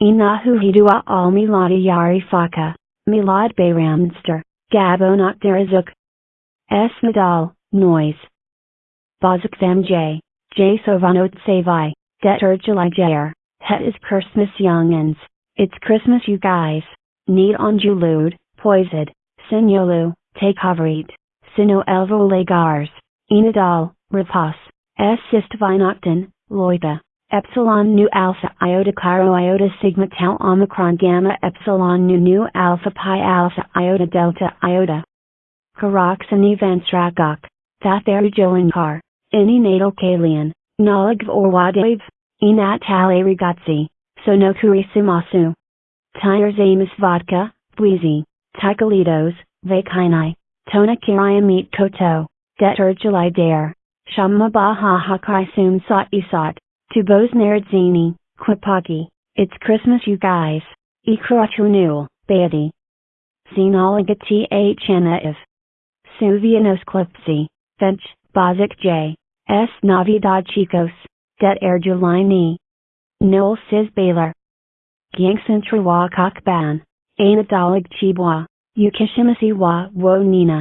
Inahu hidua al miladi yari faka, milad bayramster, gabonak derazuk. S. Nadal, noise. Bazak J. J. Sovanot Savai, Det July Jair, Het is Christmas youngins, it's Christmas you guys, Need on Julud, Poised, Sinyolu, Take Havrit, Sino Elvo Legars, Inadal, Rapas, S. Sistvinoctin, Loita. Epsilon nu alpha iota Cairo iota sigma tau omicron gamma epsilon nu nu alpha pi alpha iota delta iota. Karoxani vansragok, Thatheru Jolinkar, Ini natal kalian, Nalag or Wadav, Inat tale rigazzi, Sonokuri simasu. Tires Amos vodka, Buizi, Tikalitos, Vakinai, Tona Kiriamit Koto, Detergeli Dare, Shamma Baha Hakai Sat Isat. To Bose Naradzini, Kwapaki, it's Christmas you guys, Ikrachunul, Beatty. Xenologati Hnaif. Suvianos Klipsi, Finch, Bozic J. S. Navidad Chicos, Det Er Julini. Noel Sis Baylor. Gyangsantrawa Kokban, Anadalig Chibwa, Yukishimasi wa Wo Nina.